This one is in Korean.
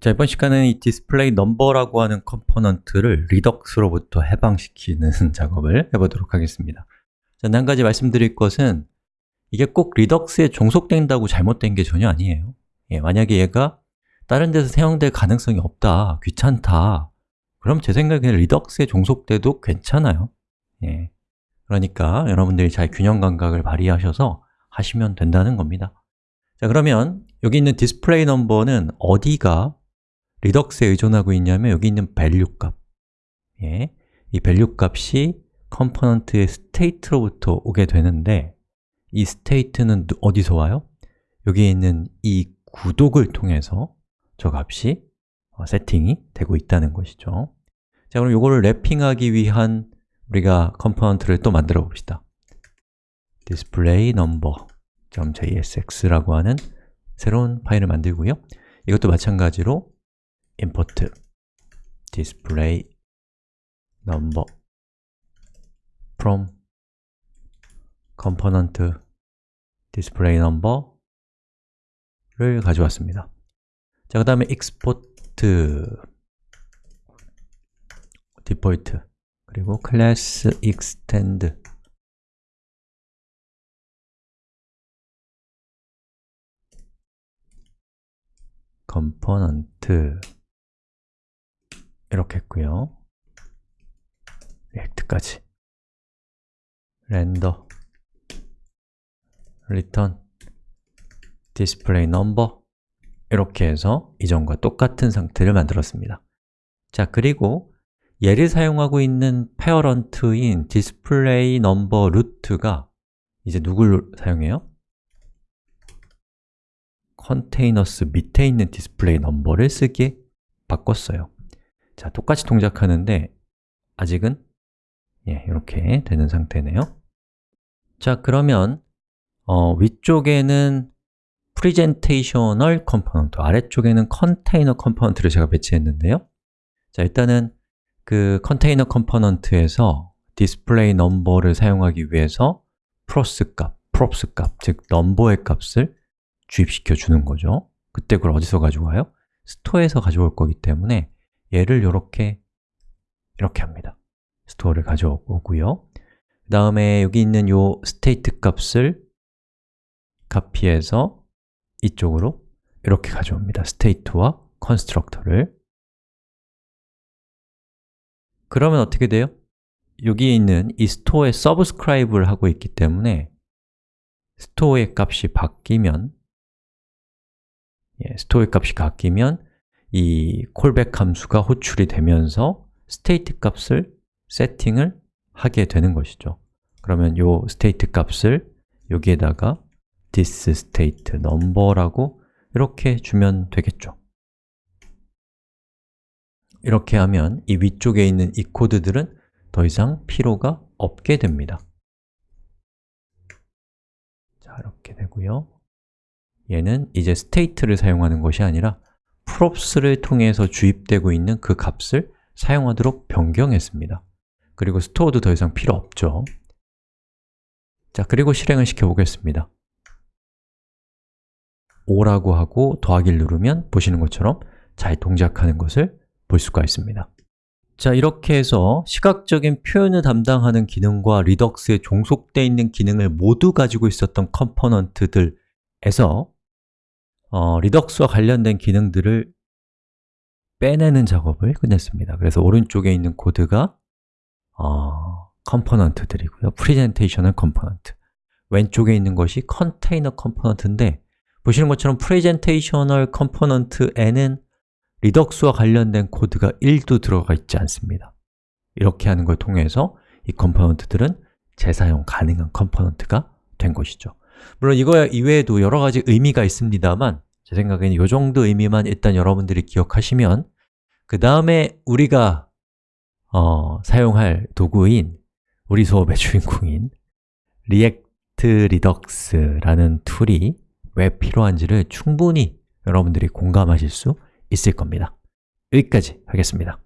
자, 이번 시간에는 이 display number라고 하는 component를 Redux로부터 해방시키는 작업을 해보도록 하겠습니다. 자, 한 가지 말씀드릴 것은 이게 꼭 Redux에 종속된다고 잘못된 게 전혀 아니에요. 예, 만약에 얘가 다른 데서 사용될 가능성이 없다, 귀찮다 그럼 제 생각에는 Redux에 종속돼도 괜찮아요. 예, 그러니까 여러분들이 잘 균형 감각을 발휘하셔서 하시면 된다는 겁니다. 자, 그러면 여기 있는 display number는 어디가 Redux에 의존하고 있냐면 여기 있는 value 값. 예, 이 value 값이 component의 state로부터 오게 되는데 이 state는 어디서 와요? 여기에 있는 이 구독을 통해서 저 값이 어, 세팅이 되고 있다는 것이죠. 자, 그럼 이거를 wrapping하기 위한 우리가 component를 또 만들어 봅시다. display number.jsx라고 하는 새로운 파일을 만들고요. 이것도 마찬가지로 import display number from component display number를 가져왔습니다. 자, 그 다음에 export default 그리고 class extend component 이렇게 했고요. 리액트까지. render return display number 이렇게 해서 이전과 똑같은 상태를 만들었습니다. 자, 그리고 얘를 사용하고 있는 parent인 display number root가 이제 누굴 사용해요? containers 밑에 있는 display number를 쓰게 바꿨어요 자, 똑같이 동작하는데 아직은 예, 이렇게 되는 상태네요. 자, 그러면 어, 위쪽에는 presentational component, 아래쪽에는 container component를 제가 배치했는데요. 자, 일단은 그 container component에서 display number를 사용하기 위해서 props 값, props 값, 즉 number의 값을 주입시켜 주는 거죠. 그때 그걸 어디서 가져와요? store에서 가져올 거기 때문에 얘를 이렇게 이렇게 합니다. store를 가져오고요. 그 다음에 여기 있는 요 state 값을 카피해서 이쪽으로 이렇게 가져옵니다. state와 constructor를. 그러면 어떻게 돼요? 여기에 있는 이 store에 subscribe를 하고 있기 때문에 store의 값이 바뀌면 예, store의 값이 바뀌면 이 callback 함수가 호출이 되면서 state 값을 세팅을 하게 되는 것이죠. 그러면 이 state 값을 여기에다가 this state number라고 이렇게 주면 되겠죠. 이렇게 하면 이 위쪽에 있는 이 코드들은 더 이상 필요가 없게 됩니다. 자, 이렇게 되고요. 얘는 이제 state를 사용하는 것이 아니라 props를 통해서 주입되고 있는 그 값을 사용하도록 변경했습니다. 그리고 store도 더 이상 필요 없죠. 자, 그리고 실행을 시켜보겠습니다. 5라고 하고 더하기를 누르면 보시는 것처럼 잘 동작하는 것을 볼 수가 있습니다. 자, 이렇게 해서 시각적인 표현을 담당하는 기능과 Redux에 종속되어 있는 기능을 모두 가지고 있었던 component들에서 어, Redux와 관련된 기능들을 빼내는 작업을 끝냈습니다. 그래서 오른쪽에 있는 코드가 어, component들이고요. Presentational component. 왼쪽에 있는 것이 container component인데 보시는 것처럼 presentational component에는 Redux와 관련된 코드가 1도 들어가 있지 않습니다. 이렇게 하는 걸 통해서 이 component들은 재사용 가능한 component가 된 것이죠 물론 이거 이외에도 여러 가지 의미가 있습니다만 제 생각에는 이 정도 의미만 일단 여러분들이 기억하시면 그 다음에 우리가 어, 사용할 도구인 우리 수업의 주인공인 React Redux라는 tool이 왜 필요한지를 충분히 여러분들이 공감하실 수 있을 겁니다. 여기까지 하겠습니다